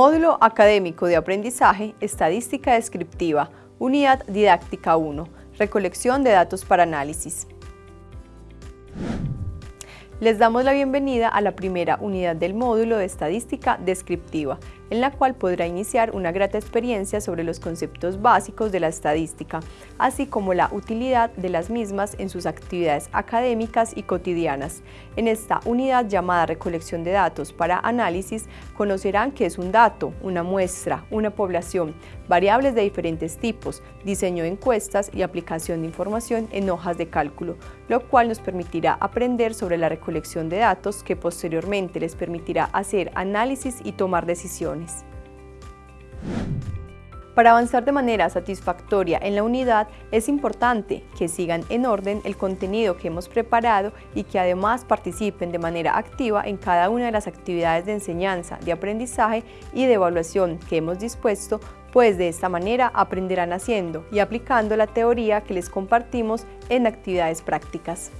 Módulo Académico de Aprendizaje, Estadística Descriptiva, Unidad Didáctica 1, Recolección de datos para análisis. Les damos la bienvenida a la primera unidad del módulo de Estadística Descriptiva, en la cual podrá iniciar una grata experiencia sobre los conceptos básicos de la estadística, así como la utilidad de las mismas en sus actividades académicas y cotidianas. En esta unidad llamada Recolección de datos para análisis, conocerán qué es un dato, una muestra, una población, variables de diferentes tipos, diseño de encuestas y aplicación de información en hojas de cálculo, lo cual nos permitirá aprender sobre la recolección de datos que posteriormente les permitirá hacer análisis y tomar decisiones. Para avanzar de manera satisfactoria en la unidad es importante que sigan en orden el contenido que hemos preparado y que además participen de manera activa en cada una de las actividades de enseñanza, de aprendizaje y de evaluación que hemos dispuesto, pues de esta manera aprenderán haciendo y aplicando la teoría que les compartimos en actividades prácticas.